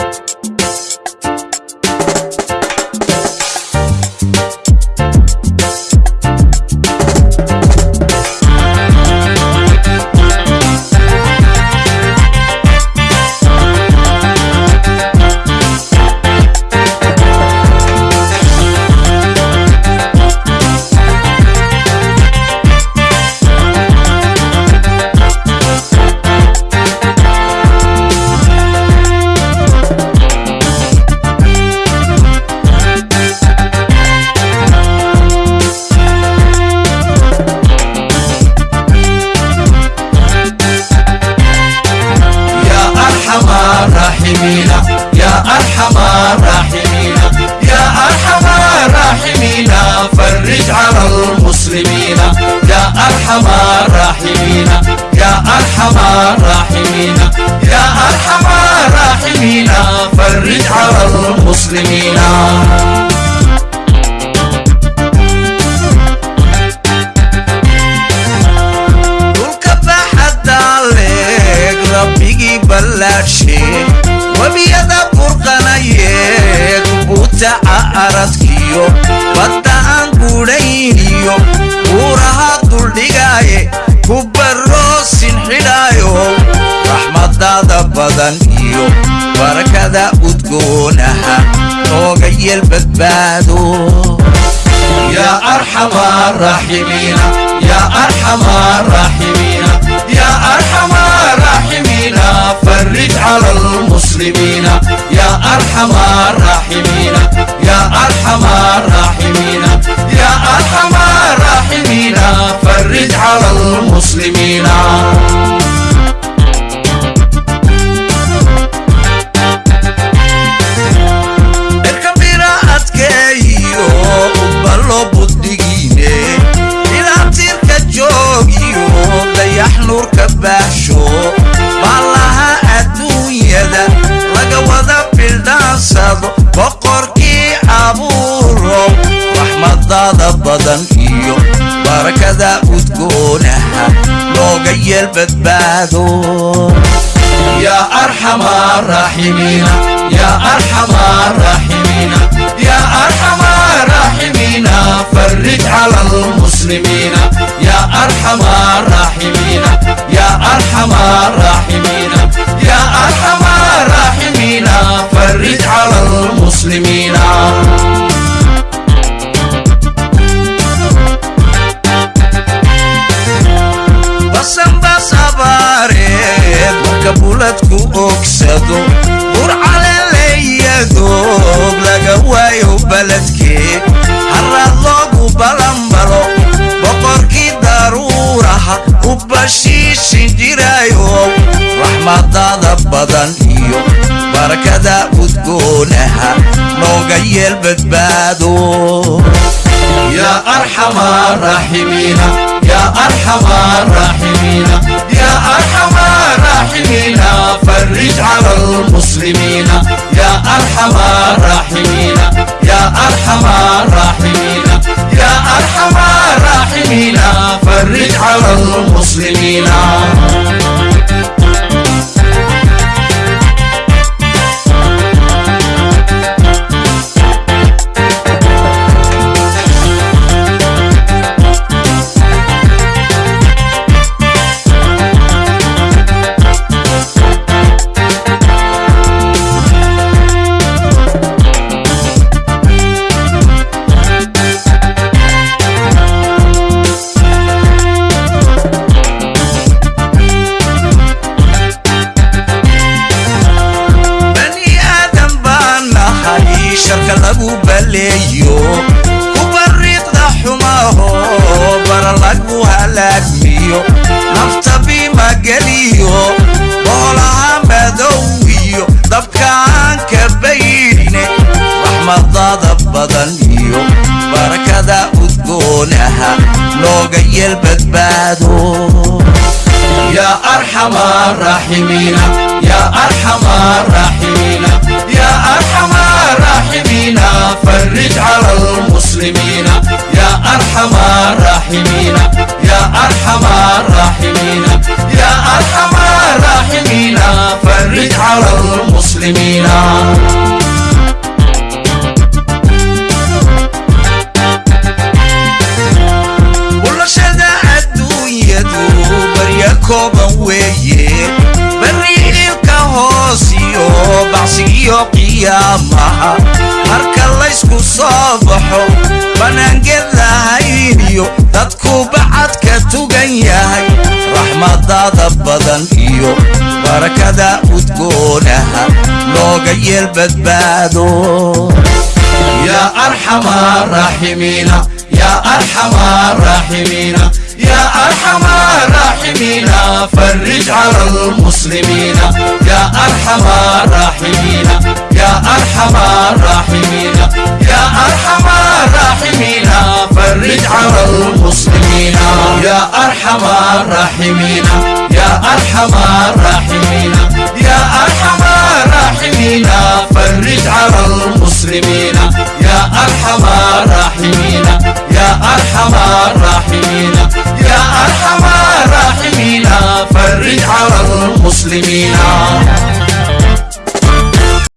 يا أرحم الراحمين. يا أرحم الراحمين فرج على المسلمين. يا أرحم الراحمين يا أرحم الراحمين. يا أرحم الراحمين فرج على المسلمين. Aradkiyo badda aan gudhayniyo buuraha duldhigaaye ku barroosin xidhaayo raxmadada badan iyo barakada udgoonaha nooga yeel badbaado يا أرحم الراحمين يا أرحم الراحمين يا أرحم الراحمين فرج على المسلمين يا أرحم الراحمين raxmadada badan iyo barakada udgoonaha looga yeel badbaado يا أرحم الراحمين. يا أرحم الراحمين. يا أرحم الراحمين. فرج على المسلمين. Marka buladku ogsado burcale leeyadoog laga waayo baladkee haraad loogu balanbalo boqorkii daruuraha u bashiishin jiraayo raxmadada badan iyo barakada udgoonaha nooga yeel badbaado يا أرحم الراحمين أرحم الراحمين يا أرحم الراحمين فرج على المسلمين. يا أرحم الراحمين يا أرحم الراحمين يا أرحم الراحمين فرج على المسلمين. Lagu baleeyo ku bariiqda xumaho bara lagu halaagmiyo nafta bima geliyo boolaha madow iyo dabkaan ka baydhine raxmadada badan iyo barakada udgoonaha nooga yeel badbaado يا أرحم الراحمين يا أرحم الراحمين يا أرحم فرج على المسلمين يا أرحم الراحمين. Barwaaqadaada badan iyo barakada udgoonaha looga yeel badbaado يا أرحم الراحمين يا أرحم الراحمين يا أرحم الراحمين فرج على المسلمين. يا أرحم الراحمين يا أرحم الراحمين يا أرحم الراحمين فرج على المسلمين. الراحمين يا أرحم الراحمين. يا أرحم الراحمين. فرج على المسلمين. يا أرحم الراحمين. يا أرحم الراحمين. يا أرحم الراحمين. فرج على المسلمين.